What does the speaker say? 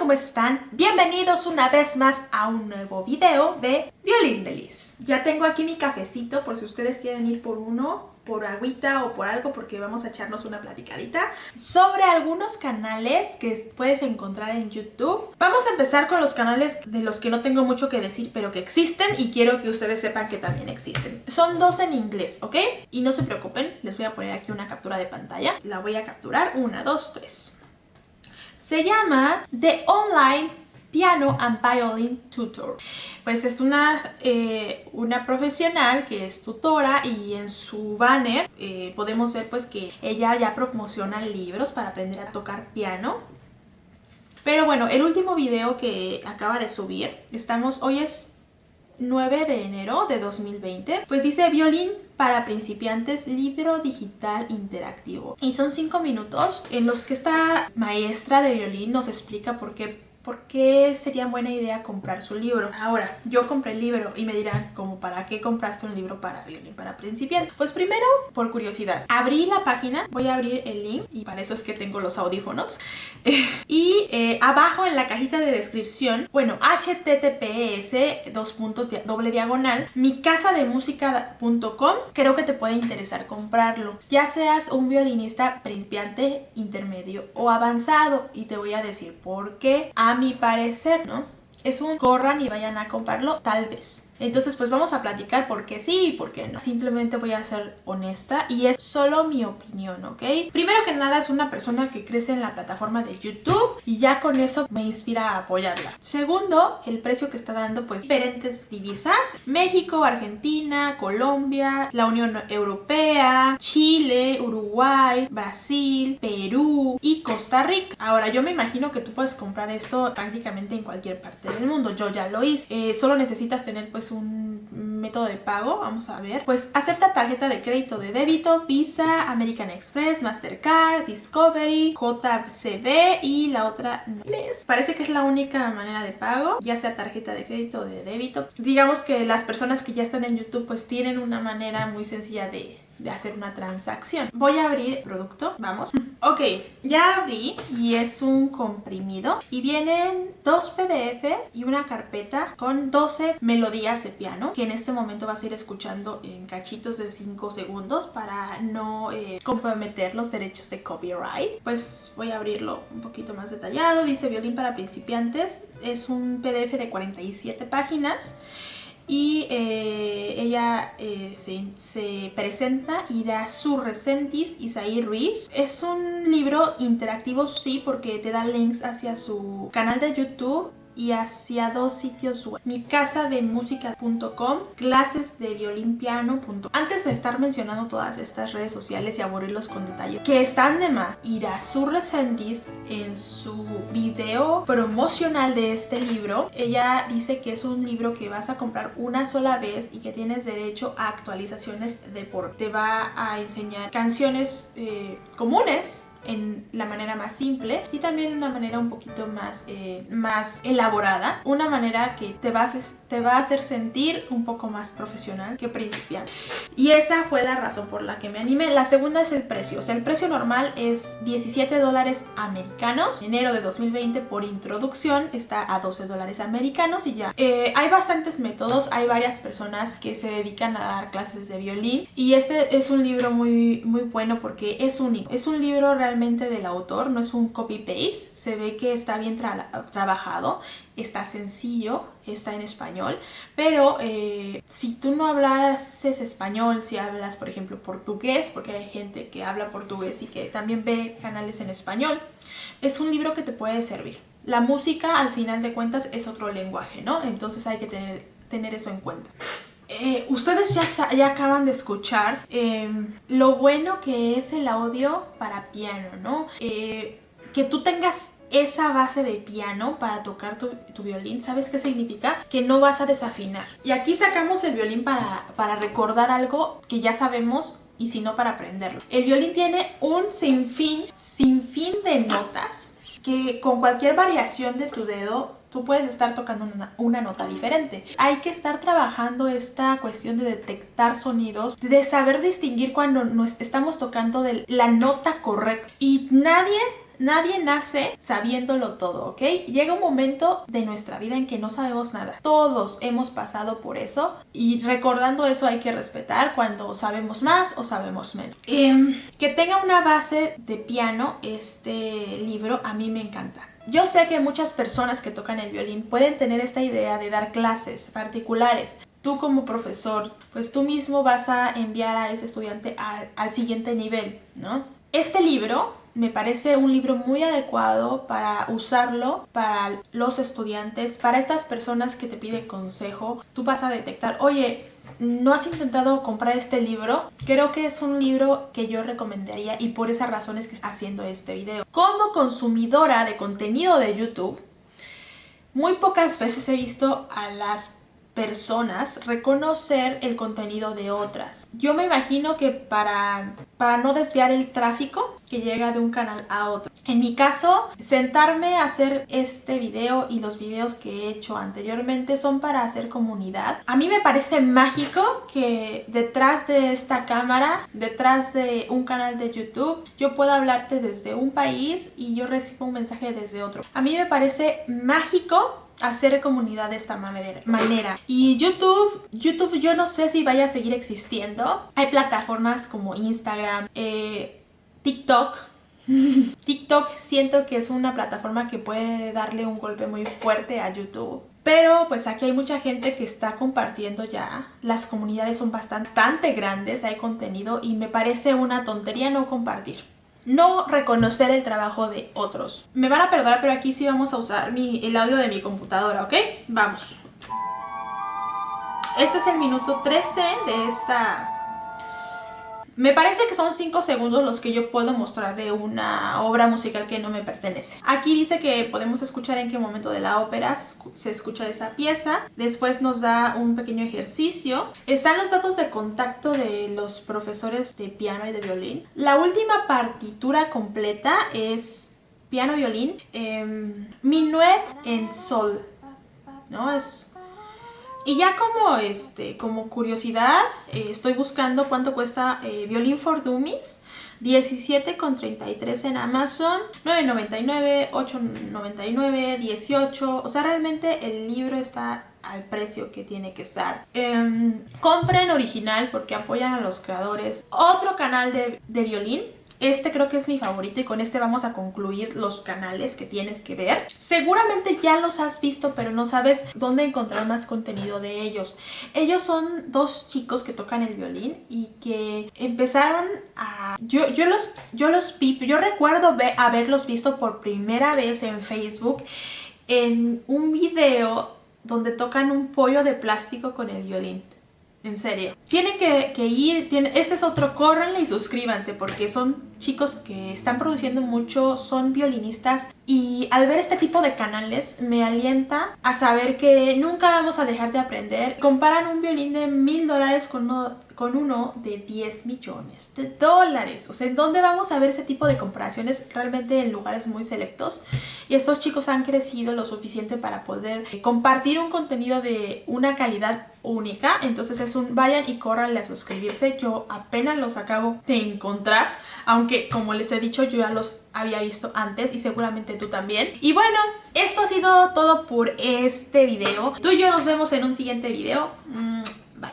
¿cómo están? Bienvenidos una vez más a un nuevo video de Violín de Liz. Ya tengo aquí mi cafecito por si ustedes quieren ir por uno, por agüita o por algo porque vamos a echarnos una platicadita sobre algunos canales que puedes encontrar en YouTube. Vamos a empezar con los canales de los que no tengo mucho que decir pero que existen y quiero que ustedes sepan que también existen. Son dos en inglés, ¿ok? Y no se preocupen, les voy a poner aquí una captura de pantalla. La voy a capturar, una, dos, tres se llama The Online Piano and Violin Tutor. Pues es una, eh, una profesional que es tutora y en su banner eh, podemos ver pues que ella ya promociona libros para aprender a tocar piano. Pero bueno, el último video que acaba de subir, estamos, hoy es 9 de enero de 2020, pues dice violín para principiantes, libro digital interactivo. Y son 5 minutos en los que esta maestra de violín nos explica por qué ¿por qué sería buena idea comprar su libro? Ahora, yo compré el libro y me dirán, ¿como para qué compraste un libro para violín para principiantes? Pues primero, por curiosidad, abrí la página, voy a abrir el link y para eso es que tengo los audífonos. y eh, abajo en la cajita de descripción, bueno, https, dos puntos, doble diagonal, mi casa de música.com, creo que te puede interesar comprarlo. Ya seas un violinista principiante, intermedio o avanzado y te voy a decir por qué a mi parecer, ¿no? Es un corran y vayan a comprarlo, tal vez. Entonces pues vamos a platicar por qué sí y por qué no. Simplemente voy a ser honesta y es solo mi opinión, ¿ok? Primero que nada es una persona que crece en la plataforma de YouTube y ya con eso me inspira a apoyarla. Segundo, el precio que está dando pues diferentes divisas. México, Argentina, Colombia, la Unión Europea, Chile, Uruguay, Brasil, Perú y Costa Rica. Ahora yo me imagino que tú puedes comprar esto prácticamente en cualquier parte del mundo. Yo ya lo hice. Eh, solo necesitas tener pues un método de pago, vamos a ver. Pues acepta tarjeta de crédito de débito, Visa, American Express, Mastercard, Discovery, JCB y la otra inglés. Parece que es la única manera de pago, ya sea tarjeta de crédito o de débito. Digamos que las personas que ya están en YouTube pues tienen una manera muy sencilla de de hacer una transacción. Voy a abrir el producto, vamos. Ok, ya abrí y es un comprimido y vienen dos PDFs y una carpeta con 12 melodías de piano que en este momento vas a ir escuchando en cachitos de 5 segundos para no eh, comprometer los derechos de copyright. Pues voy a abrirlo un poquito más detallado. Dice violín para principiantes. Es un PDF de 47 páginas y eh, ella eh, se, se, presenta Irasu Resentis Isaí Ruiz. Es un libro interactivo, sí, porque te da links hacia su canal de YouTube y hacia dos sitios web. Mi casa de música.com, clases de violín piano.com. Antes de estar mencionando todas estas redes sociales y aburrirlos con detalle, que están de más, su Resendiz en su video promocional de este libro, ella dice que es un libro que vas a comprar una sola vez y que tienes derecho a actualizaciones de por. Te va a enseñar canciones eh, comunes en la manera más simple y también una manera un poquito más, eh, más elaborada, una manera que te a, te va a hacer sentir un poco más profesional que principiante. Y esa fue la razón por la que me animé. La segunda es el precio, o sea, el precio normal es 17 dólares americanos, enero de 2020 por introducción está a 12 dólares americanos y ya. Eh, hay bastantes métodos, hay varias personas que se dedican a dar clases de violín. Y este es un libro muy, muy bueno porque es único, es un libro realmente del autor, no es un copy-paste, se ve que está bien trabajado, está sencillo, está en español, pero eh, si tú no hablas español, si hablas por ejemplo portugués, porque hay gente que habla portugués y que también ve canales en español, es un libro que te puede servir. La música al final de cuentas es otro lenguaje, ¿no? Entonces hay que tener, tener eso en cuenta. Eh, ustedes ya, ya, acaban de escuchar em, lo bueno que es el audio para piano, ¿no? Eh, que tú tengas esa base de piano para tocar tu, violín, ¿sabes qué significa? Que no vas a desafinar. Y aquí sacamos el violín para, para recordar algo que ya sabemos y si no para aprenderlo. El violín tiene un sinfín, sinfín de notas que con cualquier variación de tu dedo tú puedes estar tocando una, nota diferente. Hay que estar trabajando esta cuestión de detectar sonidos, de saber distinguir cuando nos estamos tocando la nota correcta. Y nadie Nadie nace sabiéndolo todo, ¿ok? Llega un momento de nuestra vida en que no sabemos nada. Todos hemos pasado por eso y recordando eso hay que respetar cuando sabemos más o sabemos menos. Em, que tenga una base de piano este libro a mí me encanta. Yo sé que muchas personas que tocan el violín pueden tener esta idea de dar clases particulares. Tú como profesor, pues tú mismo vas a enviar a ese estudiante al siguiente nivel, ¿no? Este libro me parece un libro muy adecuado para usarlo para los estudiantes, para estas personas que te piden consejo. Tú vas a detectar, oye, no has intentado comprar este libro, creo que es un libro que yo recomendaría y por esas razones que estoy haciendo este video. Como consumidora de contenido de YouTube, muy pocas veces he visto a las personas reconocer el contenido de otras. Yo me imagino que para, para no desviar el tráfico que llega de un canal a otro. En mi caso, sentarme a hacer este video y los videos que he hecho anteriormente son para hacer comunidad. A mí me parece mágico que detrás de esta cámara, detrás de un canal de YouTube, yo pueda hablarte desde un país y yo recibo un mensaje desde otro. A mí me parece mágico hacer comunidad de esta manera. Y YouTube, YouTube yo no sé si vaya a seguir existiendo. Hay plataformas como Instagram, eh, TikTok. TikTok siento que es una plataforma que puede darle un golpe muy fuerte a YouTube. Pero pues aquí hay mucha gente que está compartiendo ya. Las comunidades son bastante grandes, hay contenido y me parece una tontería no compartir no reconocer el trabajo de otros. Me van a perdonar, pero aquí sí vamos a usar el audio de mi computadora, ¿ok? Vamos. Este es el minuto 13 de esta me parece que son 5 segundos los que yo puedo mostrar de una obra musical que no me pertenece. Aquí dice que podemos escuchar en qué momento de la ópera se escucha esa pieza. Después nos da un pequeño ejercicio. Están los datos de contacto de los profesores de piano y de violín. La última partitura completa es piano-violín. Eh, minuet en sol. ¿No? Es y ya como, este, como curiosidad, eh, estoy buscando cuánto cuesta eh, Violin for Dummies. 17,33 en Amazon, 9,99, 8,99, 18. O sea, realmente el libro está al precio que tiene que estar. Em, compren original porque apoyan a los creadores. Otro canal de, de violín este creo que es mi favorito y con este vamos a concluir los canales que tienes que ver. Seguramente ya los has visto pero no sabes dónde encontrar más contenido de ellos. Ellos son dos chicos que tocan el violín y que empezaron a... Yo, yo, los, yo los yo recuerdo haberlos visto por primera vez en Facebook en un video donde tocan un pollo de plástico con el violín. En serio. Tienen que, ir, tiene, este es otro, córranle y suscríbanse porque son chicos que están produciendo mucho, son violinistas y al ver este tipo de canales me alienta a saber que nunca vamos a dejar de aprender. Comparan un violín de mil dólares con uno, con uno de 10 millones de dólares. O sea, ¿en dónde vamos a ver ese tipo de comparaciones? Realmente en lugares muy selectos. Y estos chicos han crecido lo suficiente para poder compartir un contenido de una calidad única. Entonces es un vayan y córranle a suscribirse. Yo apenas los acabo de encontrar. Aunque como les he dicho yo ya los había visto antes y seguramente tú también. Y bueno, esto ha sido todo por este video. Tú y yo nos vemos en un siguiente video.